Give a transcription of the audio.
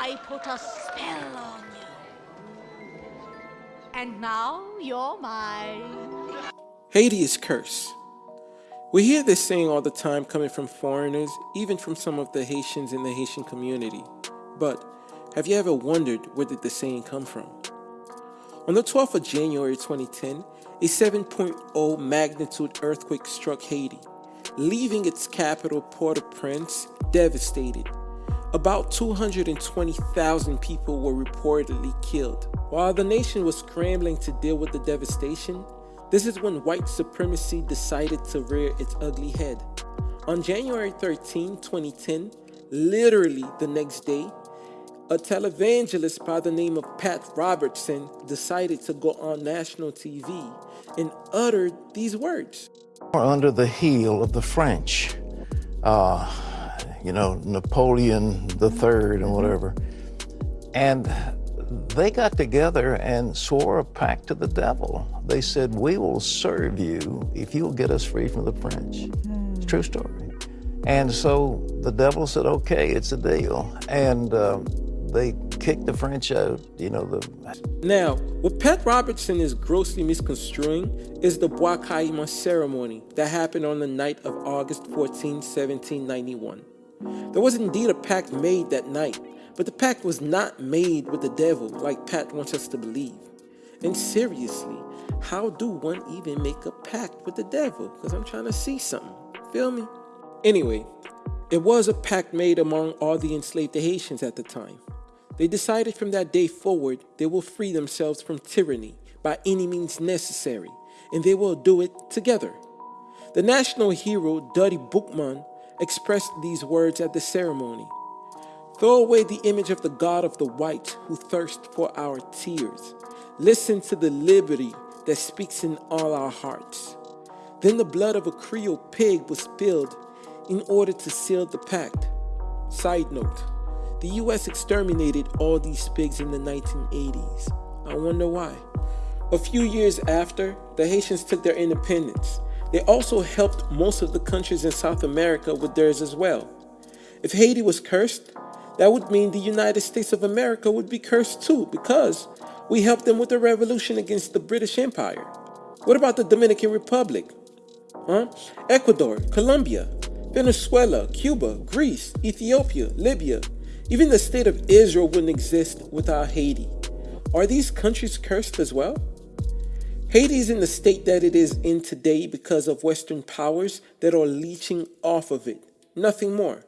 I put a spell on you. And now you're mine. Haiti is cursed. We hear this saying all the time coming from foreigners, even from some of the Haitians in the Haitian community. But have you ever wondered where did the saying come from? On the 12th of January 2010, a 7.0 magnitude earthquake struck Haiti, leaving its capital Port-au-Prince devastated. About 220,000 people were reportedly killed. While the nation was scrambling to deal with the devastation, this is when white supremacy decided to rear its ugly head. On January 13, 2010, literally the next day, a televangelist by the name of Pat Robertson decided to go on national TV and uttered these words. Under the heel of the French, uh, you know, Napoleon III and whatever. And they got together and swore a pact to the devil. They said, we will serve you if you'll get us free from the French. It's a true story. And so the devil said, okay, it's a deal. And uh, they kicked the French out, you know. the. Now, what Pat Robertson is grossly misconstruing is the Bois Caïman ceremony that happened on the night of August 14, 1791. There was indeed a pact made that night, but the pact was not made with the devil like Pat wants us to believe. And seriously, how do one even make a pact with the devil? Because I'm trying to see something. Feel me? Anyway, it was a pact made among all the enslaved Haitians at the time. They decided from that day forward they will free themselves from tyranny by any means necessary, and they will do it together. The national hero Dutty Boukman expressed these words at the ceremony. Throw away the image of the God of the white who thirsts for our tears. Listen to the liberty that speaks in all our hearts. Then the blood of a Creole pig was spilled in order to seal the pact. Side note, the US exterminated all these pigs in the 1980s. I wonder why. A few years after, the Haitians took their independence. They also helped most of the countries in South America with theirs as well. If Haiti was cursed, that would mean the United States of America would be cursed too because we helped them with the revolution against the British Empire. What about the Dominican Republic? Huh? Ecuador, Colombia, Venezuela, Cuba, Greece, Ethiopia, Libya. Even the state of Israel wouldn't exist without Haiti. Are these countries cursed as well? Haiti is in the state that it is in today because of Western powers that are leeching off of it. Nothing more.